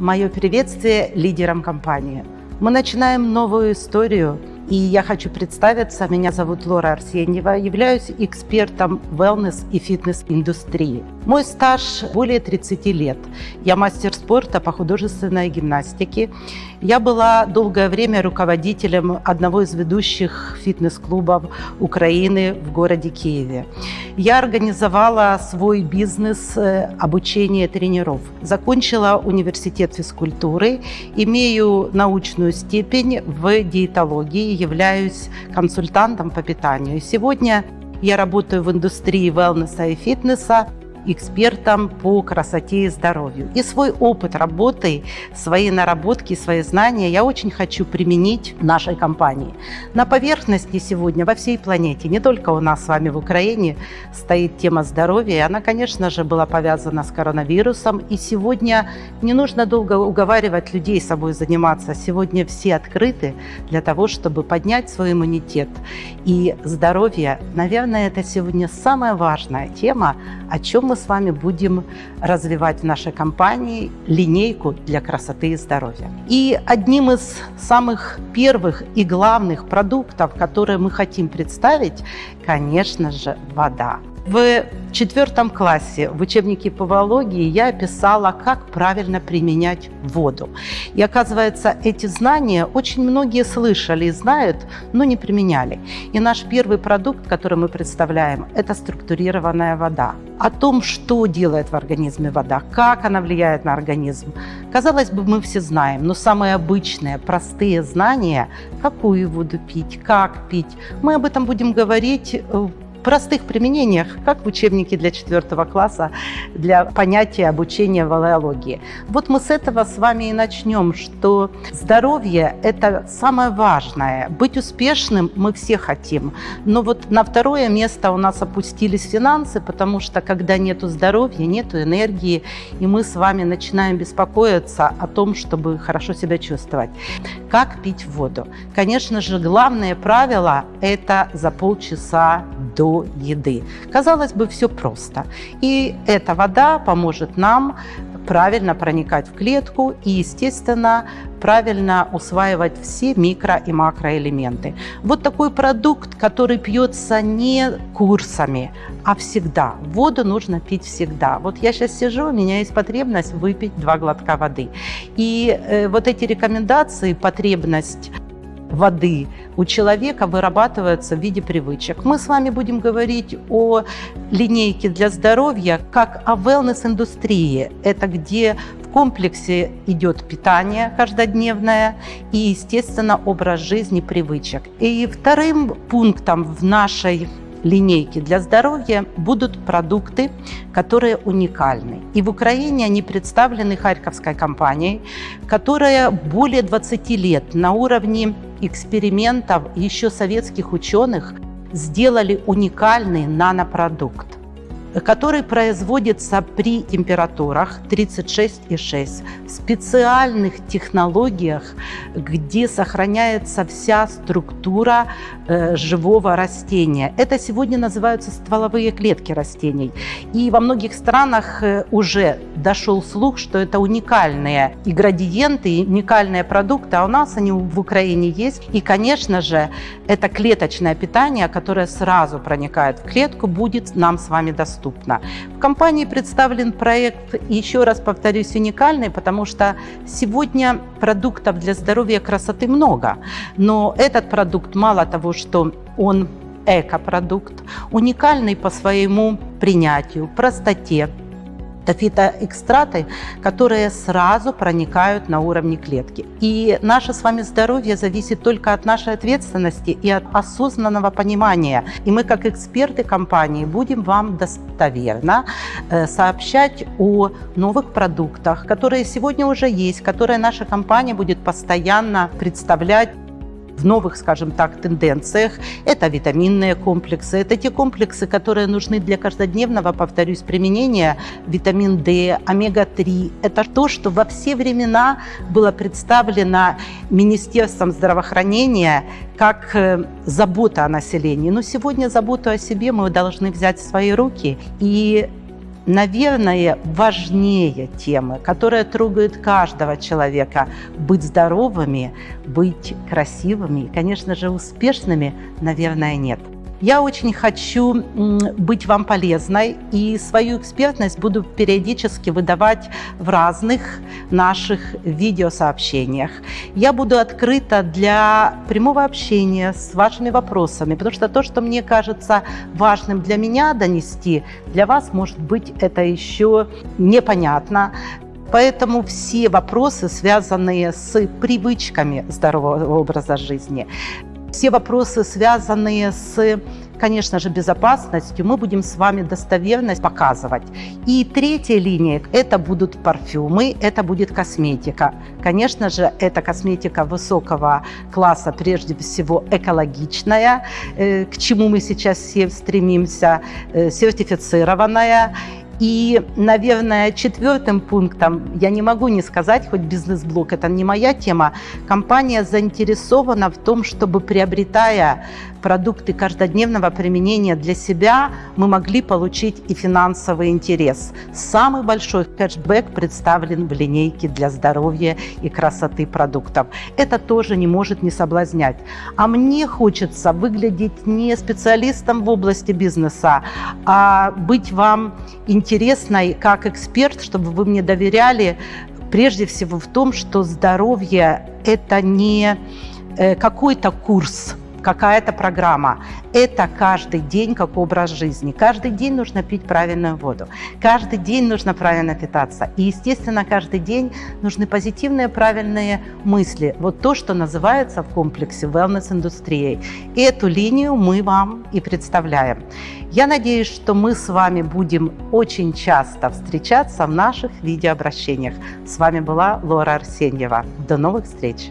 Мое приветствие лидерам компании. Мы начинаем новую историю – и я хочу представиться. Меня зовут Лора Арсеньева. Являюсь экспертом wellness и фитнес-индустрии. Мой стаж более 30 лет. Я мастер спорта по художественной гимнастике. Я была долгое время руководителем одного из ведущих фитнес-клубов Украины в городе Киеве. Я организовала свой бизнес э, обучения тренеров. Закончила университет физкультуры, имею научную степень в диетологии являюсь консультантом по питанию. Сегодня я работаю в индустрии wellness и фитнеса экспертом по красоте и здоровью. И свой опыт работы, свои наработки, свои знания я очень хочу применить в нашей компании. На поверхности сегодня во всей планете, не только у нас с вами в Украине, стоит тема здоровья. Она, конечно же, была повязана с коронавирусом. И сегодня не нужно долго уговаривать людей собой заниматься. Сегодня все открыты для того, чтобы поднять свой иммунитет. И здоровье, наверное, это сегодня самая важная тема, о чем мы мы с вами будем развивать в нашей компании линейку для красоты и здоровья. И одним из самых первых и главных продуктов, которые мы хотим представить, конечно же, вода. В четвертом классе в учебнике по биологии я описала, как правильно применять воду. И оказывается, эти знания очень многие слышали и знают, но не применяли. И наш первый продукт, который мы представляем, это структурированная вода. О том, что делает в организме вода, как она влияет на организм, казалось бы, мы все знаем, но самые обычные, простые знания, какую воду пить, как пить, мы об этом будем говорить э, простых применениях, как в учебнике для четвертого класса для понятия обучения валеологии. Вот мы с этого с вами и начнем, что здоровье – это самое важное. Быть успешным мы все хотим, но вот на второе место у нас опустились финансы, потому что когда нет здоровья, нет энергии, и мы с вами начинаем беспокоиться о том, чтобы хорошо себя чувствовать. Как пить воду? Конечно же, главное правило – это за полчаса до еды. Казалось бы, все просто. И эта вода поможет нам правильно проникать в клетку и, естественно, правильно усваивать все микро- и макроэлементы. Вот такой продукт, который пьется не курсами, а всегда. Воду нужно пить всегда. Вот я сейчас сижу, у меня есть потребность выпить два глотка воды. И э, вот эти рекомендации, потребность воды у человека вырабатывается в виде привычек. Мы с вами будем говорить о линейке для здоровья как о wellness-индустрии. Это где в комплексе идет питание каждодневное и, естественно, образ жизни, привычек. И вторым пунктом в нашей линейки для здоровья будут продукты, которые уникальны. И в Украине они представлены Харьковской компанией, которая более 20 лет на уровне экспериментов еще советских ученых сделали уникальный нанопродукт который производится при температурах 36,6 в специальных технологиях, где сохраняется вся структура э, живого растения. Это сегодня называются стволовые клетки растений. И во многих странах э, уже дошел слух, что это уникальные и градиенты, уникальные продукты, а у нас они в Украине есть. И, конечно же, это клеточное питание, которое сразу проникает в клетку, будет нам с вами доступно доступно. В компании представлен проект, еще раз повторюсь, уникальный, потому что сегодня продуктов для здоровья и красоты много, но этот продукт мало того, что он экопродукт, уникальный по своему принятию, простоте, это фитоэкстраты, которые сразу проникают на уровне клетки. И наше с вами здоровье зависит только от нашей ответственности и от осознанного понимания. И мы, как эксперты компании, будем вам достоверно э, сообщать о новых продуктах, которые сегодня уже есть, которые наша компания будет постоянно представлять в новых, скажем так, тенденциях. Это витаминные комплексы, это те комплексы, которые нужны для каждодневного, повторюсь, применения. Витамин D, омега-3. Это то, что во все времена было представлено Министерством здравоохранения как э, забота о населении. Но сегодня заботу о себе мы должны взять в свои руки и наверное, важнее темы, которая трогает каждого человека. Быть здоровыми, быть красивыми и, конечно же, успешными, наверное, нет. Я очень хочу быть вам полезной и свою экспертность буду периодически выдавать в разных наших видеосообщениях. Я буду открыта для прямого общения с вашими вопросами, потому что то, что мне кажется важным для меня донести, для вас, может быть, это еще непонятно. Поэтому все вопросы, связанные с привычками здорового образа жизни, все вопросы, связанные с, конечно же, безопасностью, мы будем с вами достоверность показывать. И третья линия – это будут парфюмы, это будет косметика. Конечно же, это косметика высокого класса, прежде всего экологичная, э, к чему мы сейчас все стремимся, э, сертифицированная и, наверное, четвертым пунктом, я не могу не сказать, хоть бизнес-блок, это не моя тема, компания заинтересована в том, чтобы приобретая продукты каждодневного применения для себя, мы могли получить и финансовый интерес. Самый большой кэшбэк представлен в линейке для здоровья и красоты продуктов. Это тоже не может не соблазнять. А мне хочется выглядеть не специалистом в области бизнеса, а быть вам интересной как эксперт, чтобы вы мне доверяли прежде всего в том, что здоровье – это не э, какой-то курс, какая-то программа. Это каждый день как образ жизни. Каждый день нужно пить правильную воду. Каждый день нужно правильно питаться. И, естественно, каждый день нужны позитивные, правильные мысли. Вот то, что называется в комплексе wellness-индустрией. Эту линию мы вам и представляем. Я надеюсь, что мы с вами будем очень часто встречаться в наших видеообращениях. С вами была Лора Арсеньева. До новых встреч!